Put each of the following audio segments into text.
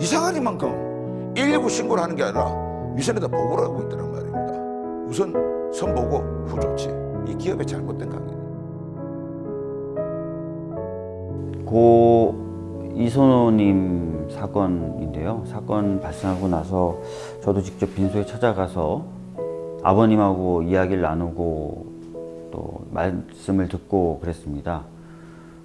이상한 이만큼 119 신고를 하는 게 아니라 위선에다 보고를 하고 있다는 말입니다. 우선 선보고 후 조치. 이 기업의 잘못된 관계입니다. 고 이선호님 사건인데요. 사건 발생하고 나서 저도 직접 빈소에 찾아가서 아버님하고 이야기를 나누고 또 말씀을 듣고 그랬습니다.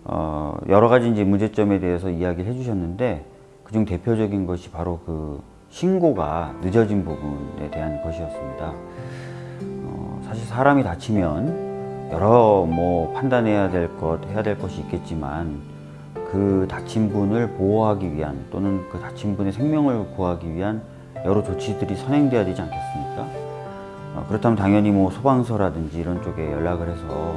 어, 여러 가지 이제 문제점에 대해서 이야기를 해주셨는데 그중 대표적인 것이 바로 그 신고가 늦어진 부분에 대한 것이었습니다. 어, 사실 사람이 다치면 여러 뭐 판단해야 될 것, 해야 될 것이 있겠지만 그 다친 분을 보호하기 위한 또는 그 다친 분의 생명을 구하기 위한 여러 조치들이 선행돼야 되지 않겠습니까? 어, 그렇다면 당연히 뭐 소방서라든지 이런 쪽에 연락을 해서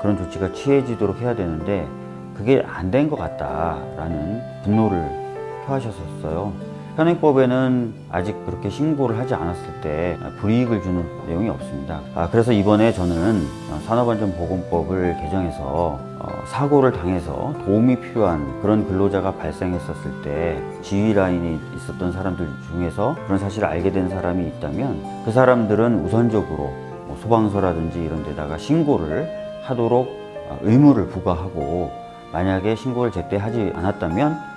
그런 조치가 취해지도록 해야 되는데 그게 안 된 것 같다라는 분노를 표하셨었어요. 현행법에는 아직 그렇게 신고를 하지 않았을 때 불이익을 주는 내용이 없습니다. 아, 그래서 이번에 저는 산업안전보건법을 개정해서 어, 사고를 당해서 도움이 필요한 그런 근로자가 발생했었을 때 지휘 라인이 있었던 사람들 중에서 그런 사실을 알게 된 사람이 있다면 그 사람들은 우선적으로 뭐 소방서라든지 이런 데다가 신고를 하도록 어, 의무를 부과하고 만약에 신고를 제때 하지 않았다면 아,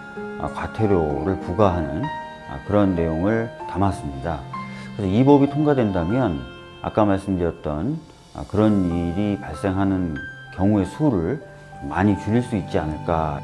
과태료를 부과하는 아, 그런 내용을 담았습니다. 그래서 이 법이 통과된다면 아까 말씀드렸던 아, 그런 일이 발생하는 경우의 수를 많이 줄일 수 있지 않을까